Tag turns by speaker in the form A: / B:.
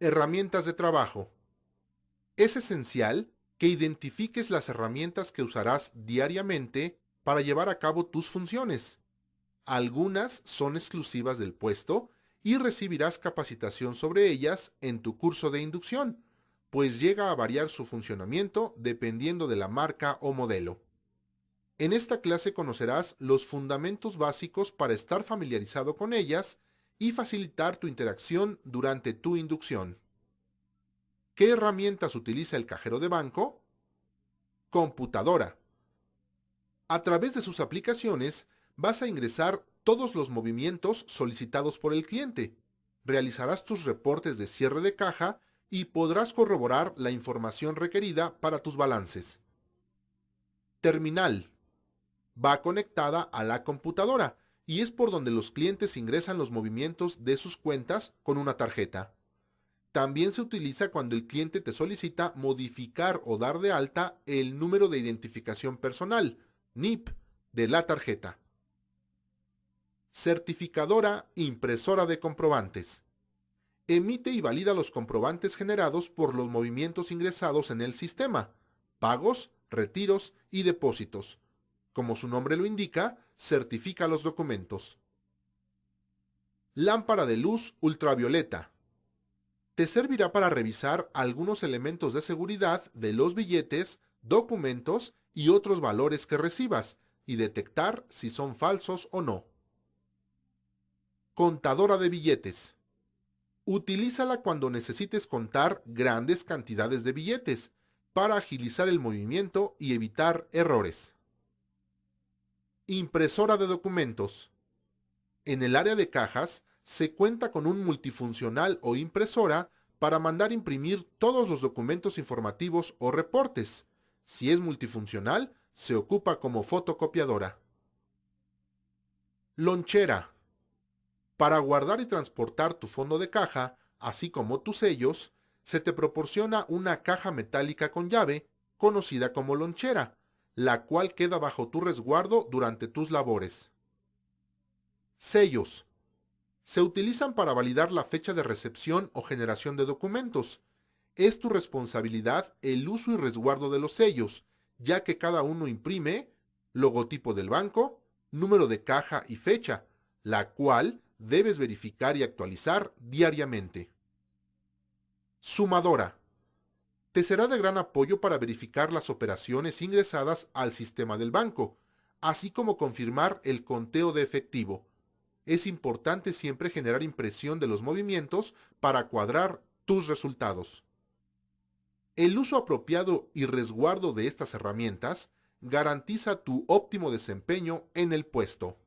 A: Herramientas de trabajo. Es esencial que identifiques las herramientas que usarás diariamente para llevar a cabo tus funciones. Algunas son exclusivas del puesto y recibirás capacitación sobre ellas en tu curso de inducción, pues llega a variar su funcionamiento dependiendo de la marca o modelo. En esta clase conocerás los fundamentos básicos para estar familiarizado con ellas y facilitar tu interacción durante tu inducción. ¿Qué herramientas utiliza el cajero de banco? Computadora. A través de sus aplicaciones vas a ingresar todos los movimientos solicitados por el cliente. Realizarás tus reportes de cierre de caja y podrás corroborar la información requerida para tus balances. Terminal. Va conectada a la computadora y es por donde los clientes ingresan los movimientos de sus cuentas con una tarjeta. También se utiliza cuando el cliente te solicita modificar o dar de alta el número de identificación personal, NIP, de la tarjeta. Certificadora impresora de comprobantes. Emite y valida los comprobantes generados por los movimientos ingresados en el sistema, pagos, retiros y depósitos. Como su nombre lo indica, certifica los documentos. Lámpara de luz ultravioleta. Te servirá para revisar algunos elementos de seguridad de los billetes, documentos y otros valores que recibas y detectar si son falsos o no. Contadora de billetes. Utilízala cuando necesites contar grandes cantidades de billetes para agilizar el movimiento y evitar errores. Impresora de documentos. En el área de cajas se cuenta con un multifuncional o impresora para mandar imprimir todos los documentos informativos o reportes. Si es multifuncional, se ocupa como fotocopiadora. Lonchera. Para guardar y transportar tu fondo de caja, así como tus sellos, se te proporciona una caja metálica con llave, conocida como lonchera, la cual queda bajo tu resguardo durante tus labores. Sellos. Se utilizan para validar la fecha de recepción o generación de documentos. Es tu responsabilidad el uso y resguardo de los sellos, ya que cada uno imprime logotipo del banco, número de caja y fecha, la cual debes verificar y actualizar diariamente. Sumadora. Te será de gran apoyo para verificar las operaciones ingresadas al sistema del banco, así como confirmar el conteo de efectivo. Es importante siempre generar impresión de los movimientos para cuadrar tus resultados. El uso apropiado y resguardo de estas herramientas garantiza tu óptimo desempeño en el puesto.